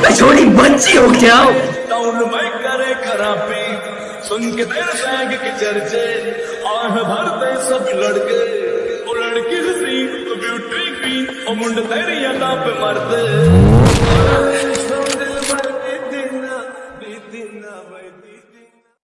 मैं छोड़ी बच्ची हो क्या? टाउन में करे खराबी सुन के तेरे सैंग के चर्चे आह भरते सब लड़के। ओ लड़की हसी ओ ब्यूटी की ओ मुंड तेरी अदा पे मरते दिना दिना